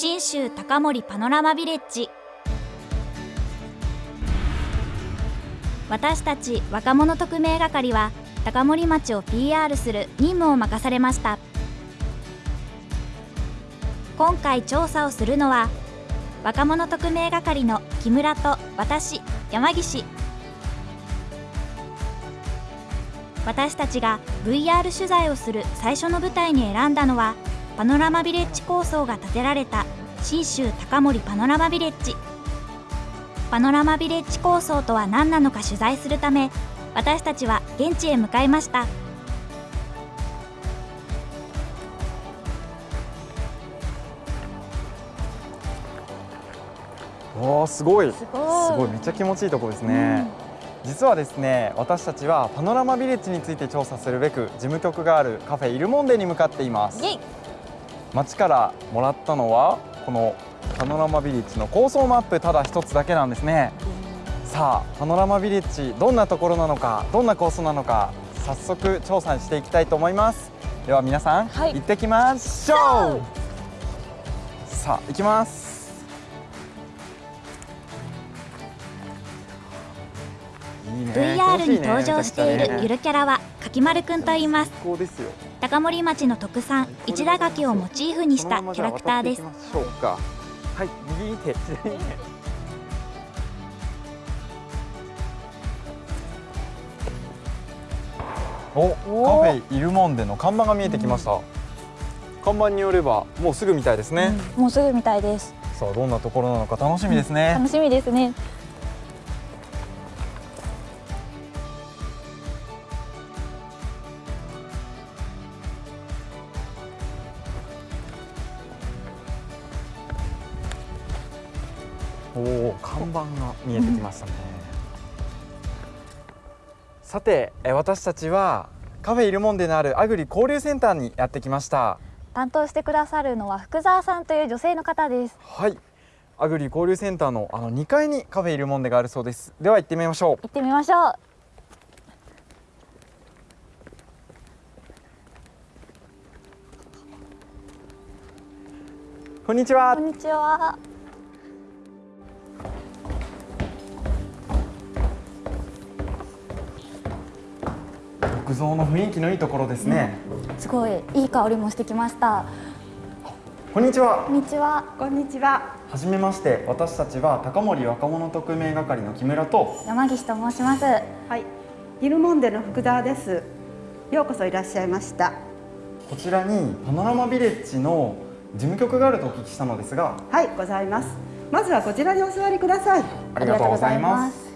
信州高森パノラマビレッジ。私たち若者特命係は高森町を PR する任務を任されました。今回調査をするのは若者特命係の木村と私山岸。私たちが VR 取材をする最初の舞台に選んだのはパノラマビレッジ構想が建てられた。信州高森パノラマビレッジ。パノラマビレッジ構想とは何なのか取材するため私たちは現地へ向かいました。おーすごい。すごい。めっちゃ気持ちいいところですね、うん、実はですね私たちはパノラマビレッジについて調査するべく事務局があるカフェイルモンデに向かっています町からもらったのはこのパノラマビレッジの構想マップただ一つだけなんですね、うん、さあパノラマビレッジどんなところなのかどんな構想なのか早速調査していきたいと思います。では皆さん、はい、行ってきましょう。さあ行きます。VR に登場しているゆるキャラはかきまるくんと言います高森町の特産市田柿をモチーフにしたキャラクターです。はい右手左手おカフェイルモンデの看板が見えてきました、うん、看板によればもうすぐみたいですね、うん、もうすぐみたいです。さあどんなところなのか楽しみですね、うん、楽しみですねおお看板が見えてきましたね、さて私たちはカフェイルモンデのあるアグリ交流センターにやってきました。担当してくださるのは福沢さんという女性の方です。はい。アグリ交流センターのあの2階にカフェイルモンデがあるそうです。では行ってみましょう。行ってみましょう。こんにちは。こんにちは造の雰囲気のいいところですね、うん、すごいいい香りもしてきました。こんにちは。こんにちは。こんにちは。はじめまして。私たちは高森若者特命係の木村と山岸と申します。はい。ギルモンデの福沢です。ようこそいらっしゃいました。こちらにパノラマビレッジの事務局があるとお聞きしたのですが。はいございます。まずはこちらにお座りください。ありがとうございます。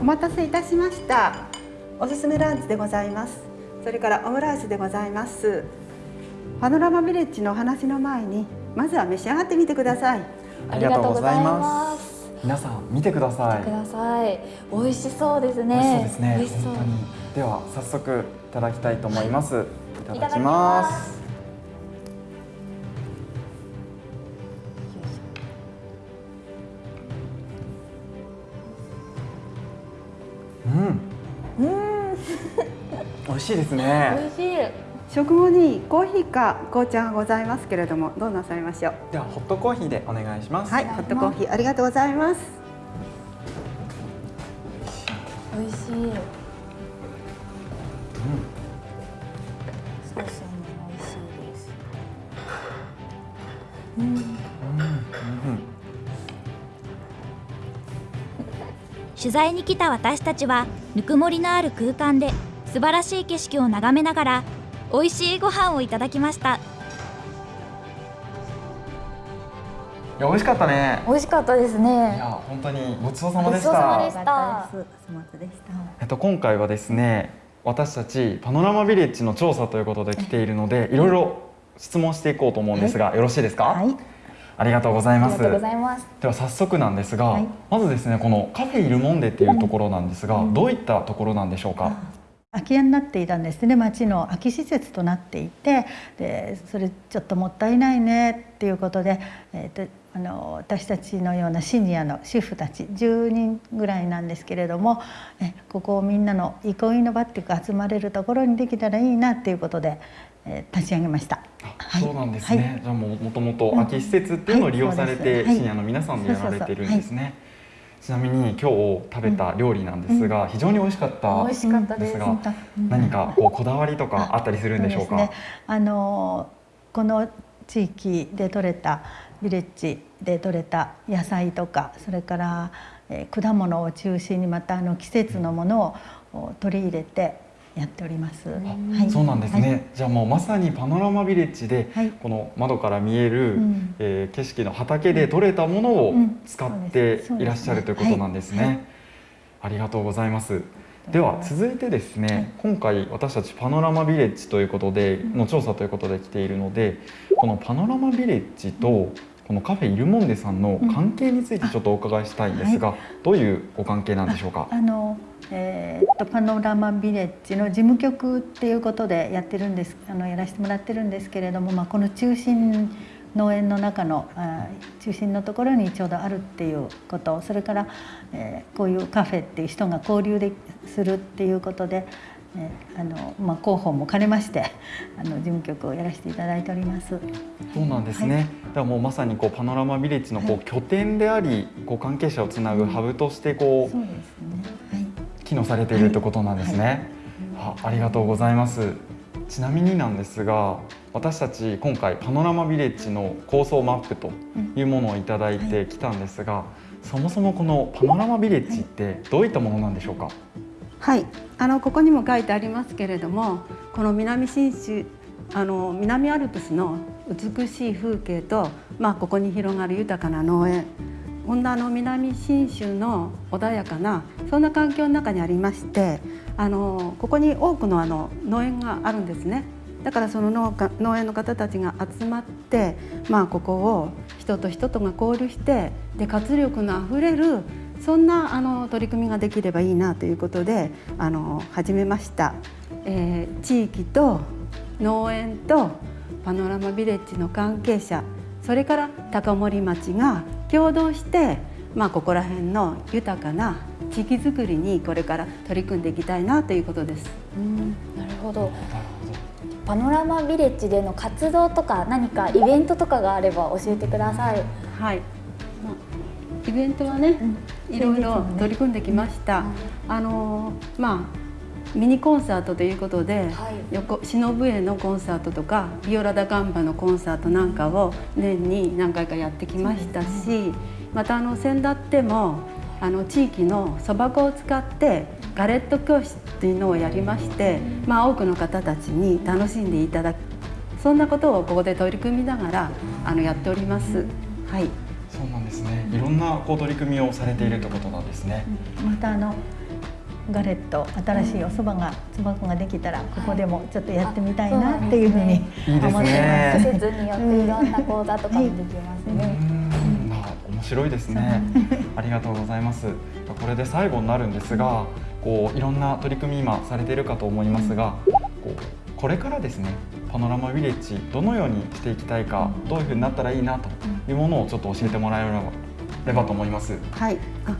お待たせいたしましたおすすめランチでございます。それからオムライスでございます。パノラマビレッジのお話の前にまずは召し上がってみてください。ありがとうございます。皆さん見てください。ください。美味しそうですね。美味しそうですね。本当に。では早速いただきたいと思います、はい、いただきます。美味しいですね。美味しい。食後にコーヒーか紅茶がございますけれども、どうなさいましょう？ではホットコーヒーでお願いします。はい、ホットコーヒーありがとうございます。美味しい。うん。ソースも美味しいです。うん。うん。うん。取材に来た私たちはぬくもりのある空間で素晴らしい景色を眺めながら美味しいご飯をいただきました。いや美味しかったね。美味しかったですね。いや本当にごちそうさまでした。えっと今回はですね私たちパノラマビレッジの調査ということで来ているのでい。ろいろ質問していこうと思うんですが、はい、よろしいですか、はい、ありがとうございます。では早速なんですが、はい、まずですねこのカフェイルモンデっていうところなんですが、うん、どういったところなんでしょうか？空き家になっていたんですね。町の空き施設となっていてでそれちょっともったいないねっていうことで、えーと、あの私たちのようなシニアの主婦たち10人ぐらいなんですけれどもえここをみんなの憩いの場っていうか集まれるところにできたらいいなっていうことで、えー、立ち上げました。はい、そうなんですね、はい、じゃあももともと空き施設っていうのを利用されて、シニアの皆さんでやられてるんですね。ちなみに今日食べた料理なんですが、非常に美味しかった美味しかったです。が、何かこうこだわりとかあったりするんでしょうか？ね、あのこの地域で採れたビレッジで採れた野菜とかそれから、えー、果物を中心にまたあの季節のものを取り入れてやっております。はい、そうなんですね、はい、じゃあもうまさにパノラマビレッジで、はい、この窓から見える、うん、えー、景色の畑で採れたものを使っていらっしゃるということなんですね。ありがとうございます。では続いてですね、今回私たちパノラマビレッジということでの調査ということで来ているのでこのパノラマビレッジとこのカフェイルモンデさんの関係についてちょっとお伺いしたいんですが、どういうご関係なんでしょうか？あのえー、とパノラマビレッジの事務局っていうことでやってるんですあのやらせてもらってるんですけれども、まあ、この中心農園の中のあ中心のところにちょうどあるっていうことそれから、えー、こういうカフェっていう人が交流でするっていうことで、えー、あのまあ、広報も兼ねましてあの事務局をやらせていただいております。そうなんですね。はい、ではもうまさにこうパノラマビレッジのこう拠点であり、はい、こう関係者をつなぐハブとしてこう、そうですね。はい。機能されているということなんですね、はい、あありがとうございます。ちなみになんですが私たち今回パノラマビレッジの構想マップというものをいただいてきたんですが、そもそもこのパノラマビレッジってどういったものなんでしょうか？はいあのここにも書いてありますけれどもこの南信州あの南アルプスの美しい風景と、まあ、ここに広がる豊かな農園温暖の南信州の穏やかなそんな環境の中にありましてあのここに多くのあの農園があるんですね。だからその農家農園の方たちが集まって、まあ、ここを人と人とが交流してで活力のあふれるそんなあの取り組みができればいいなということであの始めました、えー、地域と農園とパノラマビレッジの関係者それから高森町が共同して、まあ、ここら辺の豊かな地域づくりにこれから取り組んでいきたいなということです。うんなるほどパノラマビレッジでの活動とか何かイベントとかがあれば教えてください。はい。イベントはね、うん、いろいろ取り組んできました。あのまあミニコンサートということで、はい、横忍笛のコンサートとかビオラ・ダ・ガンバのコンサートなんかを年に何回かやってきましたし、ね、またあの先だってもあの地域のそば粉を使ってガレット教室というのをやりまして、まあ、多くの方たちに楽しんでいただく。そんなことをここで取り組みながらあのやっております。はい、そうなんですね。いろんなこう取り組みをされているということなんですね。またあのガレット新しいお蕎麦がつばができたらここでもちょっとやってみたいなっていうふうに思ってます。季節によっていろんな講座とかもできますね。面白いですね。ありがとうございます。これで最後になるんですが、こういろんな取り組み今されているかと思いますが、こうこれからですね、パノラマヴィレッジどのようにしていきたいか、どういうふうになったらいいなというものをちょっと教えてもらえればと思います。はい。あ、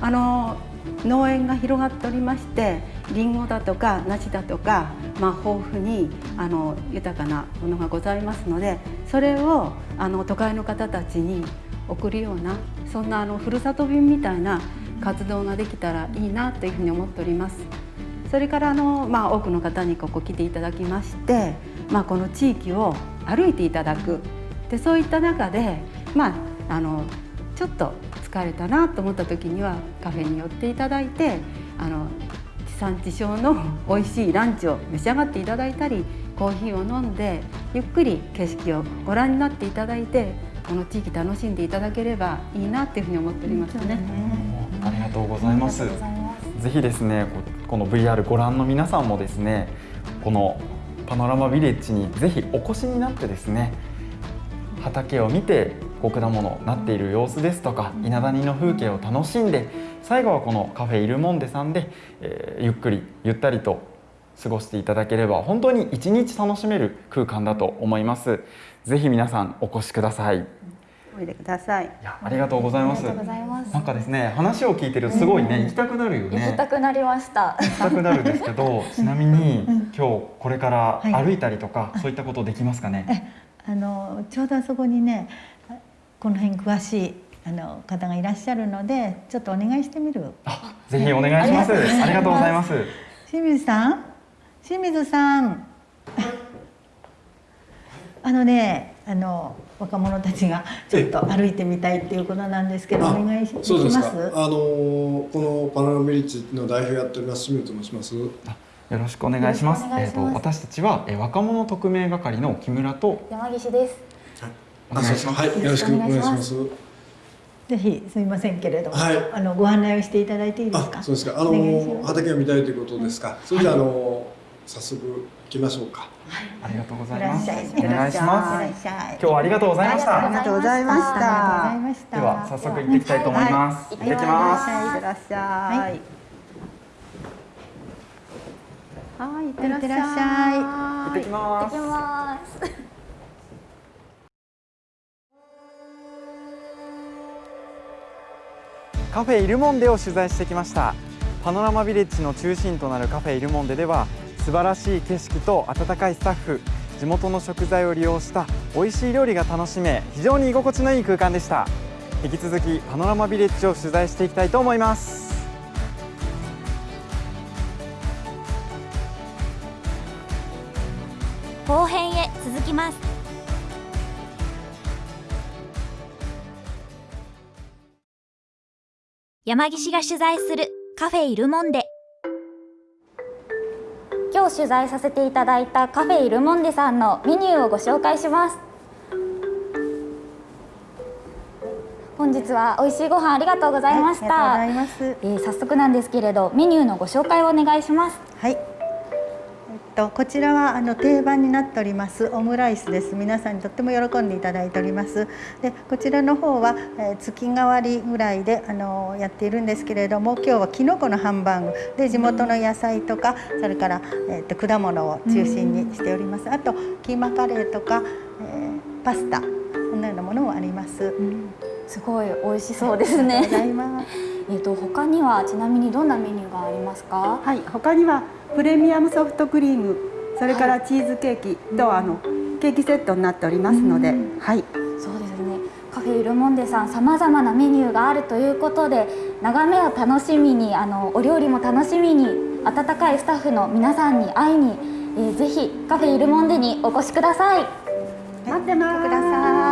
あの農園が広がっておりましてりんごだとか梨だとか、まあ、豊富にあの豊かなものがございますのでそれをあの都会の方たちに送るようなそんなあのふるさと便みたいな活動ができたらいいなというふうに思っております。それからあの、まあ、多くの方にここ来ていただきまして、まあ、この地域を歩いていただくでそういった中で、まあ、あのちょっと疲れたなと思った時にはカフェに寄っていただいてあの地産地消の美味しいランチを召し上がっていただいたりコーヒーを飲んでゆっくり景色をご覧になっていただいてこの地域楽しんでいただければいいなっていうふうに思っておりますね。ありがとうございます。ぜひですねこの VR ご覧の皆さんもですねこのパノラマビレッジにぜひお越しになってですね畑を見て果物なっている様子ですとか稲谷の風景を楽しんで最後はこのカフェイルモンデさんで、えー、ゆっくりゆったりと過ごしていただければ本当に一日楽しめる空間だと思います。ぜひ皆さんお越しくださいおいでください。いやありがとうございます。ありがとうございます。なんかですね話を聞いてるとすごいね、行きたくなるよね。行きたくなりました。行きたくなるんですけど ちなみに今日これからはい。歩いたりとか、そういったことできますかね、あのちょうどあそこにねこの辺詳しいあの方がいらっしゃるのでちょっとお願いしてみる？あぜひお願いします。ありがとうございます。清水さん？清水さん。あのねあの若者たちがちょっと歩いてみたいっていうことなんですけどおあ願いしでそうですか。きます？あのこのパノラマビレッジの代表やっております清水と申します。よろしくお願いします。ます。えっ、と私たちは、えー若者特命係の木村と。山岸です。お願いします。はい、よろしくお願いします。ぜひすみませんけれども、はい。あのご案内をしていただいていいですか？あ、そうですか。あの畑を見たいということですか。それじゃあ、あの早速行きましょうか。ありがとうございます。お願いしいます。今日はありがとうございました。ありがとうございました。では早速行ってきたいと思います、はい。行ってきます。いってらっしゃい。はい、いってらっしゃい。行ってきます。行きます。カフェイルモンデを取材してきました。パノラマビレッジの中心となるカフェイルモンデでは素晴らしい景色と温かいスタッフ地元の食材を利用した美味しい料理が楽しめ非常に居心地のいい空間でした。引き続きパノラマビレッジを取材していきたいと思います。後編へ続きます。山岸が取材するカフェイルモンデ。今日取材させていただいたカフェイルモンデさんのメニューをご紹介します。本日は美味しいご飯ありがとうございました、えー早速なんですけれどメニューのご紹介をお願いします。はい。とこちらはあの定番になっておりますオムライスです。皆さんにとっても喜んでいただいております。でこちらの方は、えー月替わりぐらいであのやっているんですけれども、今日はきのこのハンバーグで地元の野菜とかそれからえっと果物を中心にしております。あとキーマカレーとか、えーパスタそんなようなものもあります。すごい美味しそうですね。えっと他にはちなみにどんなメニューがありますか？はい、他にはプレミアムソフトクリーム、それからチーズケーキと、あのケーキセットになっておりますので、はい。そうですねカフェイルモンデさんさまざまなメニューがあるということで眺めを楽しみにあのお料理も楽しみに温かいスタッフの皆さんに会いに、えーぜひカフェイルモンデにお越しください待ってます。ください。